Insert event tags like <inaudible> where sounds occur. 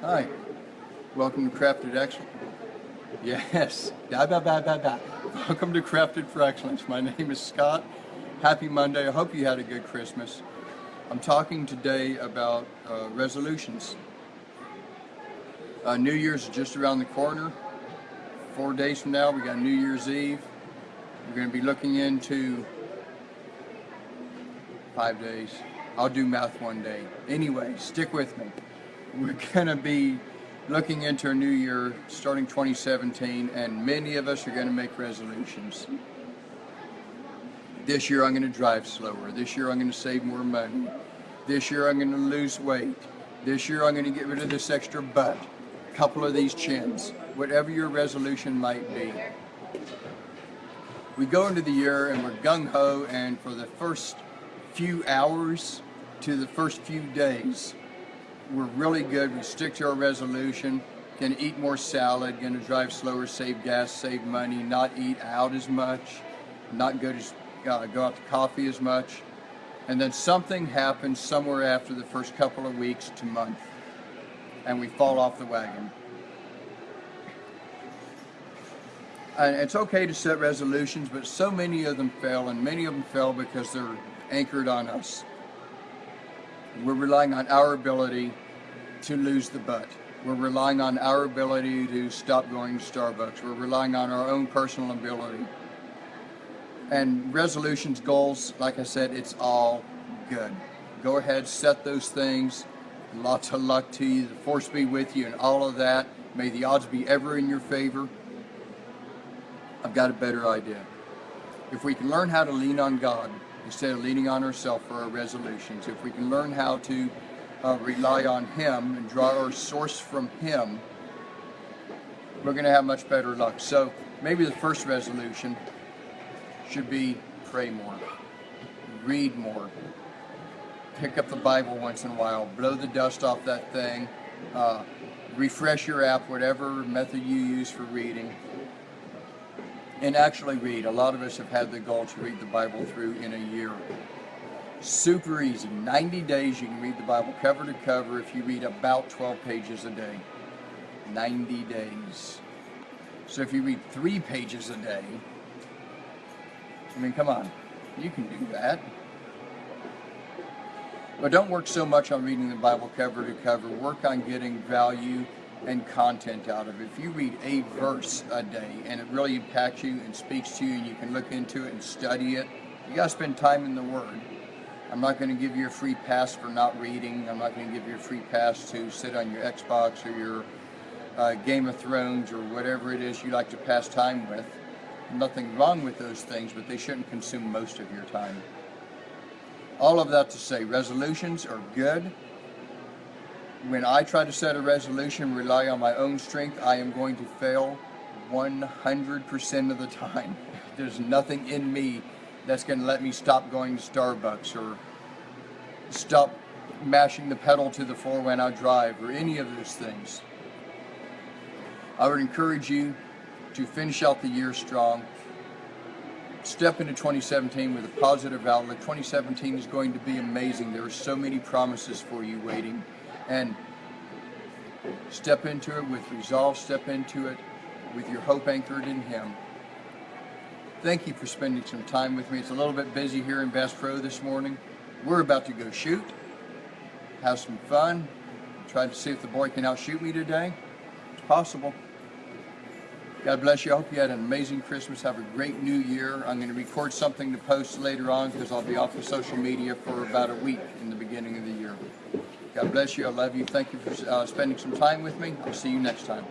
Hi, welcome to Crafted Excellence. Yes, da, da, da, da, da. welcome to Crafted for Excellence. My name is Scott. Happy Monday. I hope you had a good Christmas. I'm talking today about uh, resolutions. Uh, New Year's is just around the corner. Four days from now, we got New Year's Eve. We're going to be looking into five days. I'll do math one day. Anyway, stick with me we're going to be looking into a new year starting 2017 and many of us are going to make resolutions. This year I'm going to drive slower. This year I'm going to save more money. This year I'm going to lose weight. This year I'm going to get rid of this extra butt. A couple of these chins. Whatever your resolution might be. We go into the year and we're gung-ho and for the first few hours to the first few days we're really good. We stick to our resolution. Can eat more salad, going to drive slower, save gas, save money, not eat out as much, not go to uh, go out to coffee as much. And then something happens somewhere after the first couple of weeks to month, and we fall off the wagon. And it's okay to set resolutions, but so many of them fail, and many of them fail because they're anchored on us. We're relying on our ability to lose the butt. We're relying on our ability to stop going to Starbucks. We're relying on our own personal ability. And resolutions, goals, like I said, it's all good. Go ahead, set those things. Lots of luck to you. The force be with you and all of that. May the odds be ever in your favor. I've got a better idea. If we can learn how to lean on God, instead of leaning on ourselves for our resolutions. If we can learn how to uh, rely on Him and draw our source from Him, we're going to have much better luck. So maybe the first resolution should be pray more, read more, pick up the Bible once in a while, blow the dust off that thing, uh, refresh your app, whatever method you use for reading, and actually read. A lot of us have had the goal to read the Bible through in a year. Super easy. 90 days you can read the Bible cover to cover if you read about 12 pages a day. 90 days. So if you read three pages a day, I mean, come on, you can do that. But don't work so much on reading the Bible cover to cover. Work on getting value and content out of it. If you read a verse a day and it really impacts you and speaks to you and you can look into it and study it, you got to spend time in the Word. I'm not going to give you a free pass for not reading. I'm not going to give you a free pass to sit on your Xbox or your uh, Game of Thrones or whatever it is you like to pass time with. Nothing wrong with those things, but they shouldn't consume most of your time. All of that to say, resolutions are good when I try to set a resolution, rely on my own strength, I am going to fail 100% of the time. <laughs> There's nothing in me that's going to let me stop going to Starbucks or stop mashing the pedal to the floor when I drive or any of those things. I would encourage you to finish out the year strong. Step into 2017 with a positive outlook. 2017 is going to be amazing. There are so many promises for you waiting and step into it with resolve, step into it with your hope anchored in Him. Thank you for spending some time with me. It's a little bit busy here in Bass Pro this morning. We're about to go shoot, have some fun, try to see if the boy can outshoot me today. It's possible. God bless you. I hope you had an amazing Christmas. Have a great new year. I'm going to record something to post later on because I'll be off of social media for about a week in the beginning of the year. God bless you. I love you. Thank you for uh, spending some time with me. I'll see you next time.